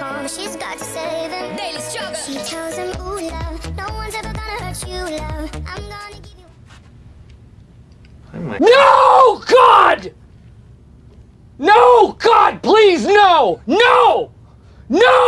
but she's got to save him. Daily struggle. She tells him, ooh, love, no one's ever gonna hurt you, love. I'm gonna give you. No! God! No! God, please! No! No! No!